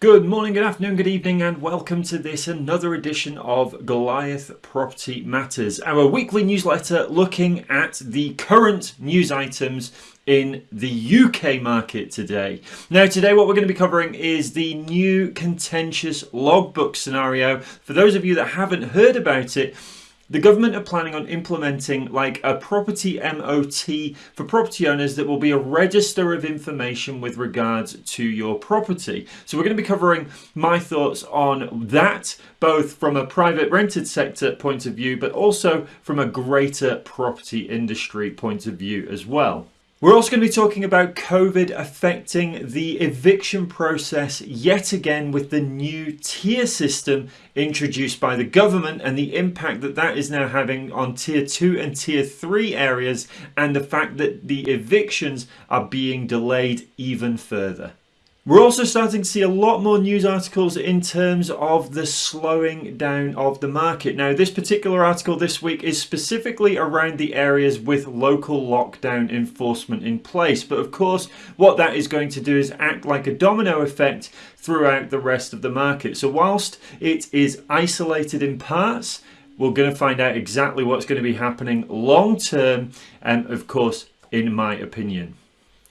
Good morning, good afternoon, good evening, and welcome to this another edition of Goliath Property Matters, our weekly newsletter looking at the current news items in the UK market today. Now, today, what we're going to be covering is the new contentious logbook scenario. For those of you that haven't heard about it, the government are planning on implementing like a property MOT for property owners that will be a register of information with regards to your property. So we're going to be covering my thoughts on that, both from a private rented sector point of view, but also from a greater property industry point of view as well. We're also going to be talking about COVID affecting the eviction process yet again with the new tier system introduced by the government and the impact that that is now having on tier 2 and tier 3 areas and the fact that the evictions are being delayed even further. We're also starting to see a lot more news articles in terms of the slowing down of the market. Now, this particular article this week is specifically around the areas with local lockdown enforcement in place. But of course, what that is going to do is act like a domino effect throughout the rest of the market. So whilst it is isolated in parts, we're going to find out exactly what's going to be happening long term and of course, in my opinion.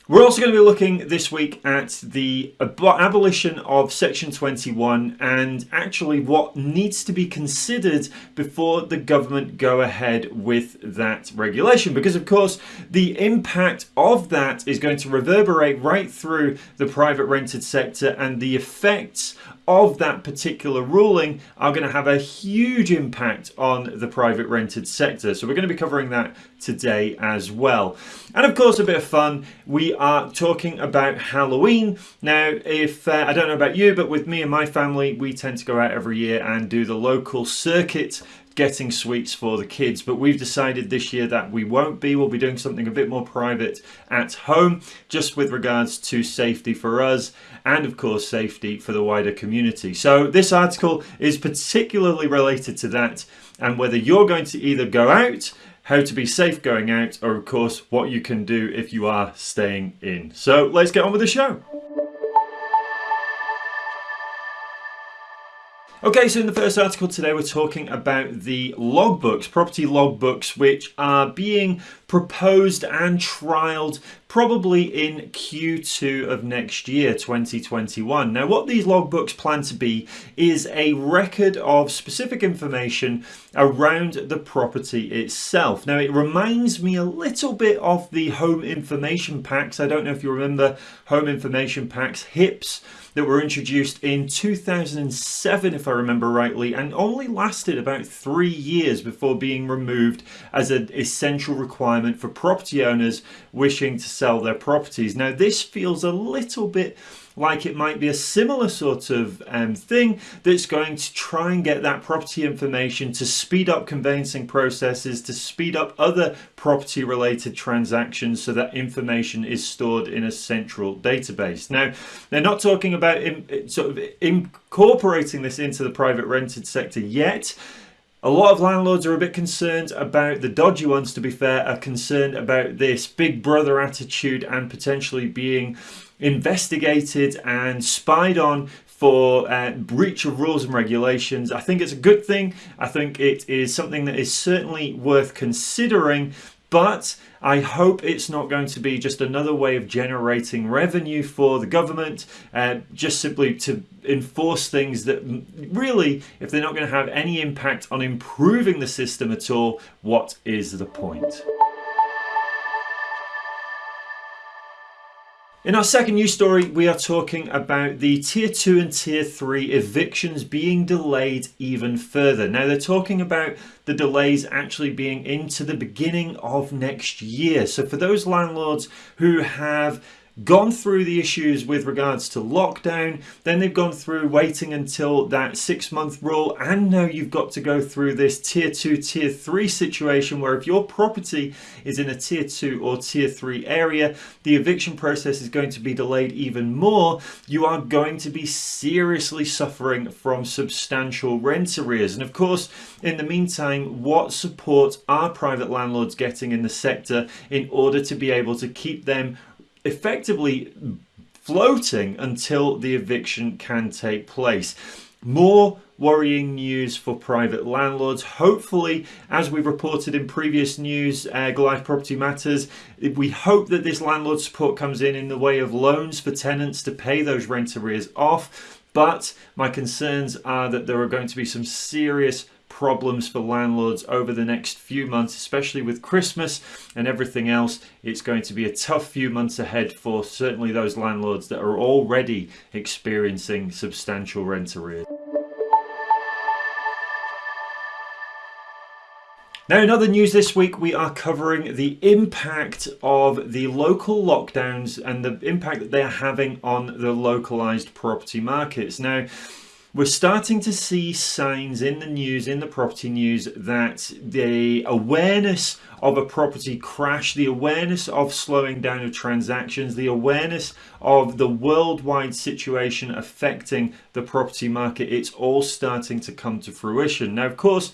We're also going to be looking this week at the abolition of Section 21 and actually what needs to be considered before the government go ahead with that regulation. Because of course, the impact of that is going to reverberate right through the private rented sector and the effects of that particular ruling are going to have a huge impact on the private rented sector. So we're going to be covering that today as well. And of course, a bit of fun. We are talking about Halloween. Now, if uh, I don't know about you, but with me and my family, we tend to go out every year and do the local circuit getting sweets for the kids but we've decided this year that we won't be. We'll be doing something a bit more private at home just with regards to safety for us and of course safety for the wider community. So this article is particularly related to that and whether you're going to either go out how to be safe going out or of course what you can do if you are staying in. So let's get on with the show Okay, so in the first article today, we're talking about the logbooks, property logbooks, which are being proposed and trialed probably in Q2 of next year, 2021. Now, what these logbooks plan to be is a record of specific information around the property itself. Now, it reminds me a little bit of the home information packs. I don't know if you remember home information packs, HIPS, that were introduced in 2007 if I remember rightly and only lasted about three years before being removed as an essential requirement for property owners wishing to sell their properties. Now this feels a little bit like it might be a similar sort of um, thing that's going to try and get that property information to speed up conveyancing processes, to speed up other property related transactions so that information is stored in a central database. Now, they're not talking about sort of incorporating this into the private rented sector yet. A lot of landlords are a bit concerned about the dodgy ones, to be fair, are concerned about this big brother attitude and potentially being investigated and spied on for uh, breach of rules and regulations. I think it's a good thing. I think it is something that is certainly worth considering but I hope it's not going to be just another way of generating revenue for the government, uh, just simply to enforce things that really, if they're not going to have any impact on improving the system at all, what is the point? In our second news story, we are talking about the tier 2 and tier 3 evictions being delayed even further. Now they're talking about the delays actually being into the beginning of next year. So for those landlords who have gone through the issues with regards to lockdown, then they've gone through waiting until that six month rule, and now you've got to go through this tier two, tier three situation where if your property is in a tier two or tier three area, the eviction process is going to be delayed even more. You are going to be seriously suffering from substantial rent arrears. And of course, in the meantime, what support are private landlords getting in the sector in order to be able to keep them effectively floating until the eviction can take place. More worrying news for private landlords. Hopefully, as we've reported in previous news, uh, Goliath Property Matters, we hope that this landlord support comes in in the way of loans for tenants to pay those rent arrears off. But my concerns are that there are going to be some serious problems for landlords over the next few months, especially with Christmas and everything else. It's going to be a tough few months ahead for certainly those landlords that are already experiencing substantial rent arrears. Now, in other news this week, we are covering the impact of the local lockdowns and the impact that they are having on the localized property markets. Now, we're starting to see signs in the news, in the property news, that the awareness of a property crash, the awareness of slowing down of transactions, the awareness of the worldwide situation affecting the property market, it's all starting to come to fruition. Now, of course,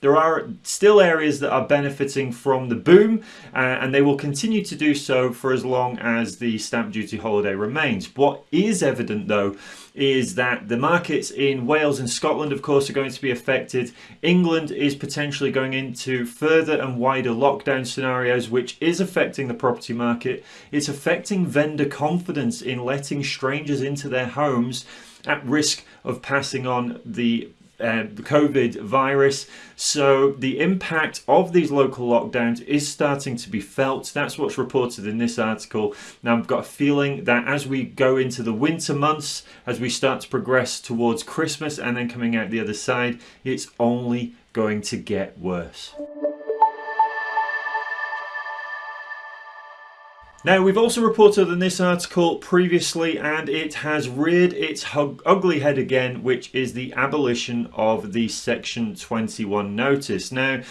there are still areas that are benefiting from the boom uh, and they will continue to do so for as long as the stamp duty holiday remains. What is evident though is that the markets in Wales and Scotland of course are going to be affected. England is potentially going into further and wider lockdown scenarios which is affecting the property market. It's affecting vendor confidence in letting strangers into their homes at risk of passing on the uh, the COVID virus. So the impact of these local lockdowns is starting to be felt. That's what's reported in this article. Now I've got a feeling that as we go into the winter months, as we start to progress towards Christmas and then coming out the other side, it's only going to get worse. Now, we've also reported in this article previously, and it has reared its ugly head again, which is the abolition of the Section 21 notice. Now,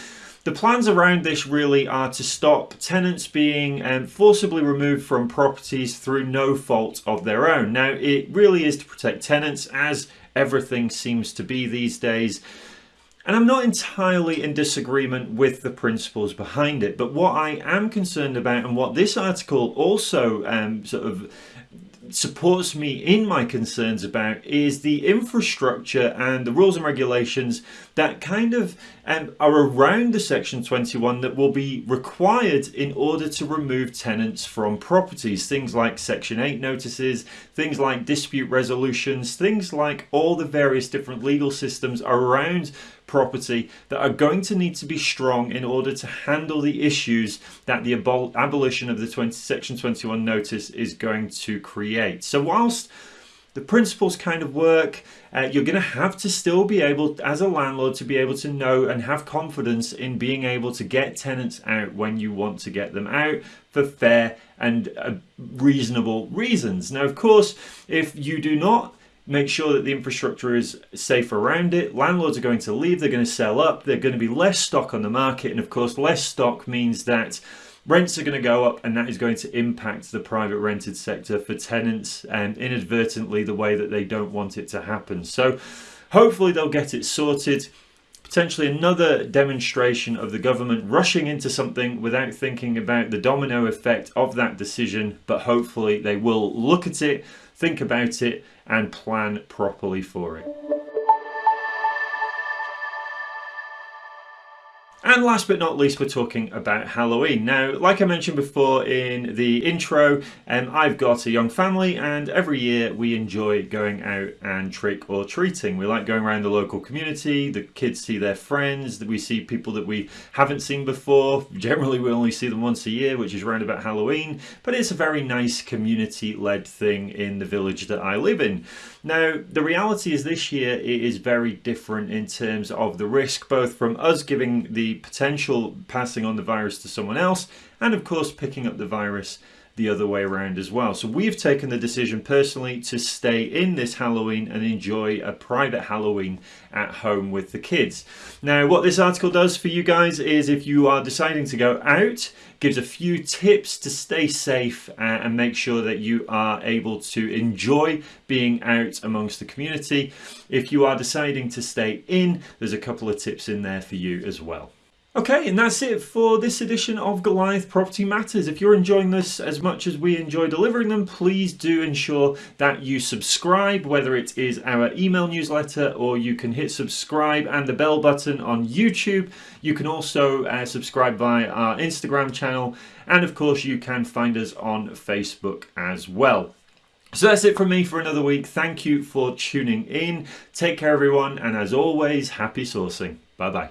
the plans around this really are to stop tenants being um, forcibly removed from properties through no fault of their own. Now, it really is to protect tenants, as everything seems to be these days. And I'm not entirely in disagreement with the principles behind it, but what I am concerned about and what this article also um, sort of supports me in my concerns about is the infrastructure and the rules and regulations that kind of um, are around the section 21 that will be required in order to remove tenants from properties things like section 8 notices things like dispute resolutions things like all the various different legal systems around property that are going to need to be strong in order to handle the issues that the abol abolition of the 20, Section 21 notice is going to create. So whilst the principles kind of work. Uh, you're going to have to still be able, as a landlord, to be able to know and have confidence in being able to get tenants out when you want to get them out for fair and uh, reasonable reasons. Now, of course, if you do not make sure that the infrastructure is safe around it. Landlords are going to leave, they're going to sell up, they're going to be less stock on the market, and of course, less stock means that rents are going to go up, and that is going to impact the private rented sector for tenants and inadvertently the way that they don't want it to happen. So, hopefully, they'll get it sorted potentially another demonstration of the government rushing into something without thinking about the domino effect of that decision, but hopefully they will look at it, think about it, and plan properly for it. And last but not least, we're talking about Halloween. Now, like I mentioned before in the intro, um, I've got a young family and every year we enjoy going out and trick or treating. We like going around the local community, the kids see their friends, we see people that we haven't seen before. Generally, we only see them once a year, which is around about Halloween, but it's a very nice community-led thing in the village that I live in. Now, the reality is this year it is very different in terms of the risk, both from us giving the potential passing on the virus to someone else, and of course picking up the virus the other way around as well. So we've taken the decision personally to stay in this Halloween and enjoy a private Halloween at home with the kids. Now what this article does for you guys is if you are deciding to go out, gives a few tips to stay safe uh, and make sure that you are able to enjoy being out amongst the community. If you are deciding to stay in, there's a couple of tips in there for you as well. Okay, and that's it for this edition of Goliath Property Matters. If you're enjoying this as much as we enjoy delivering them, please do ensure that you subscribe, whether it is our email newsletter or you can hit subscribe and the bell button on YouTube. You can also uh, subscribe via our Instagram channel, and of course, you can find us on Facebook as well. So that's it from me for another week. Thank you for tuning in. Take care, everyone, and as always, happy sourcing. Bye bye.